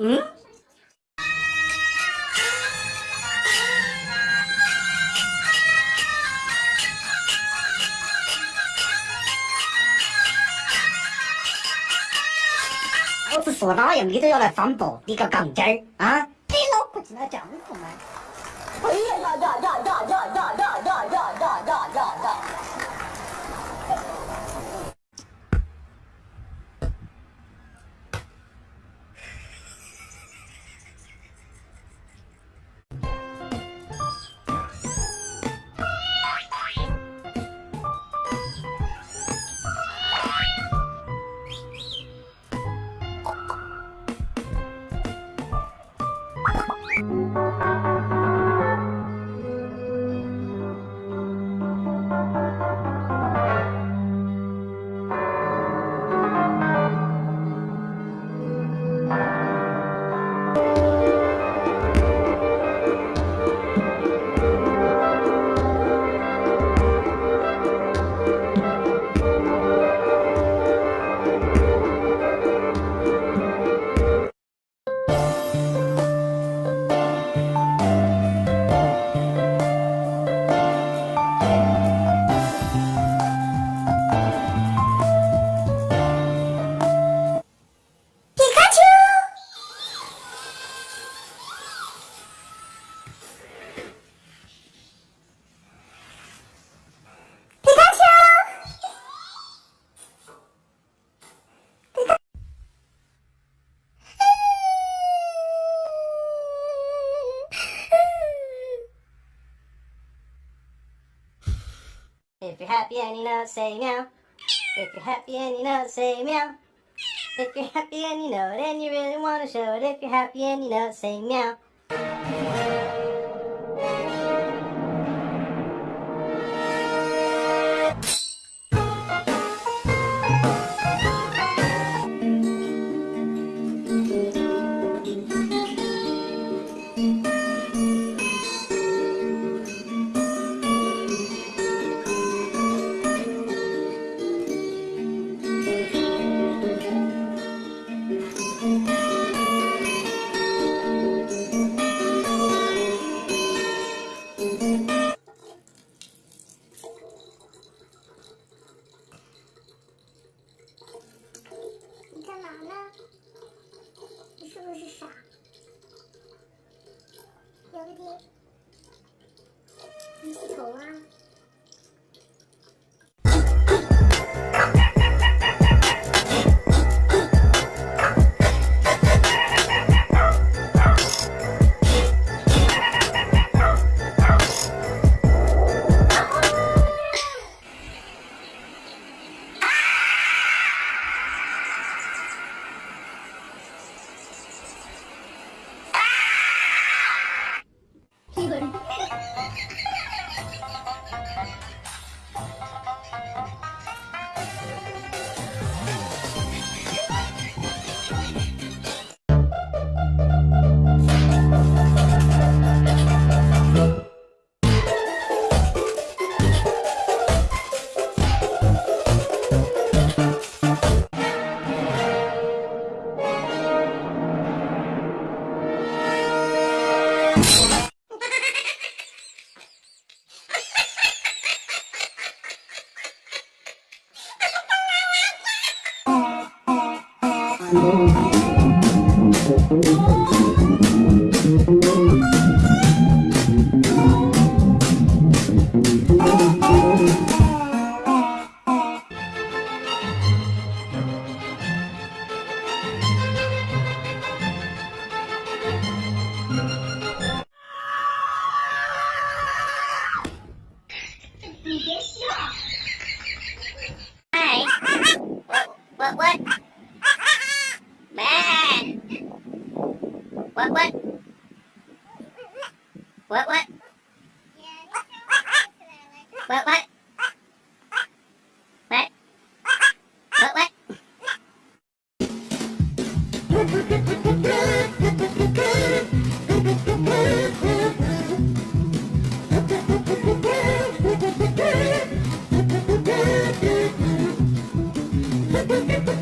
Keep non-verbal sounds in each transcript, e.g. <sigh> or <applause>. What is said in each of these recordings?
嗯。老子说哪样你都要来反驳，你个杠精儿。啊？你老婆进来这样吗？哎呀呀呀呀呀呀呀呀呀呀。！If you're happy and you know it, say meow. If you're happy and you know it, say meow. If you're happy and you know it and you really want to show it, if you're happy and you know it, say meow. What, what? What, what? What? What, what? Thank <laughs> you.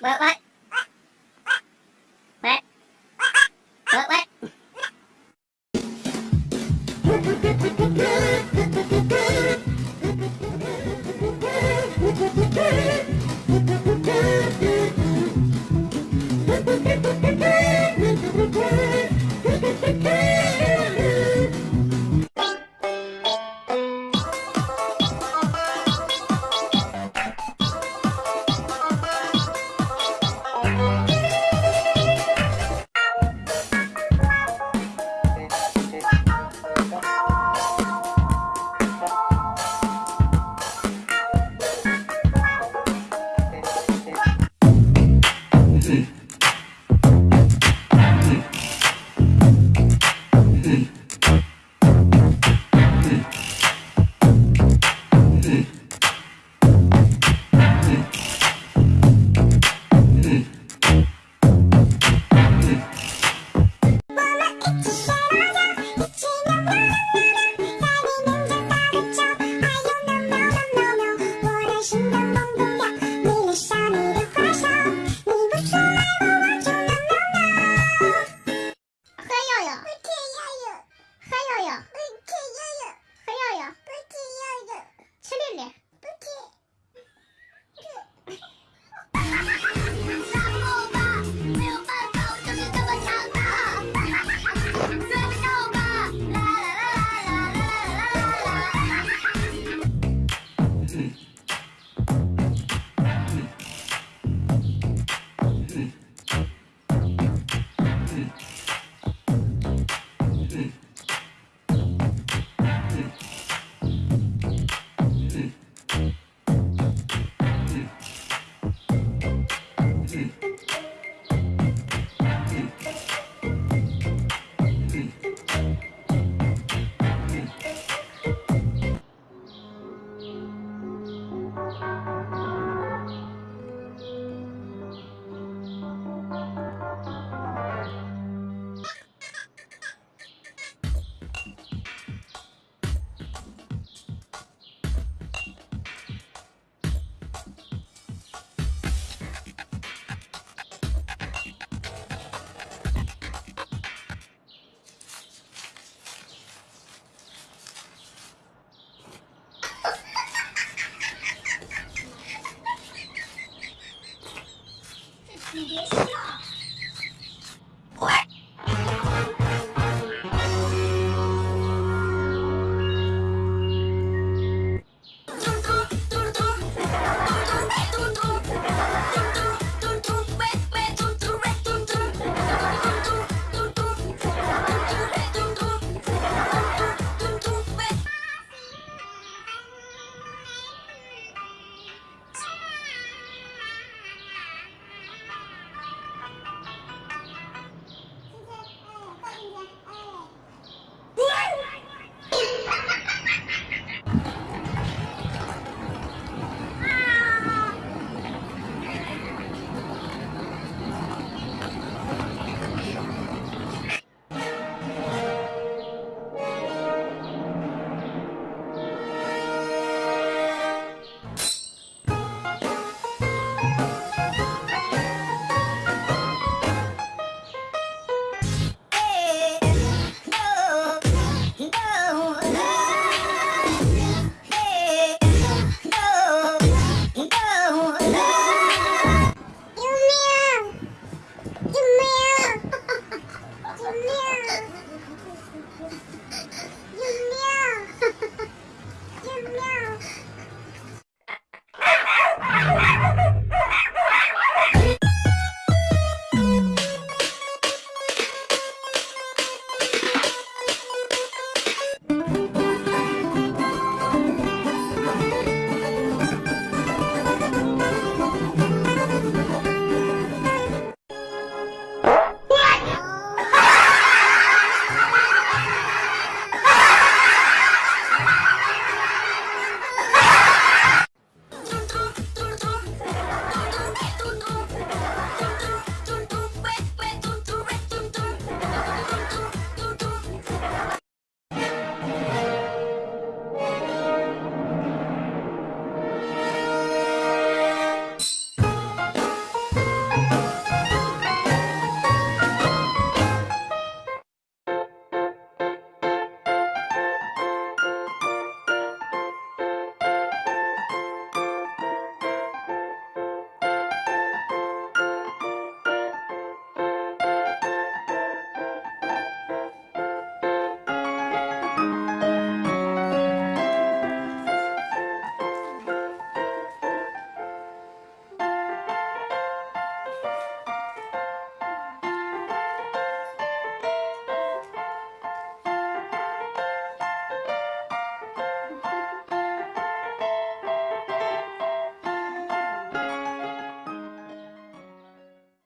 What, what?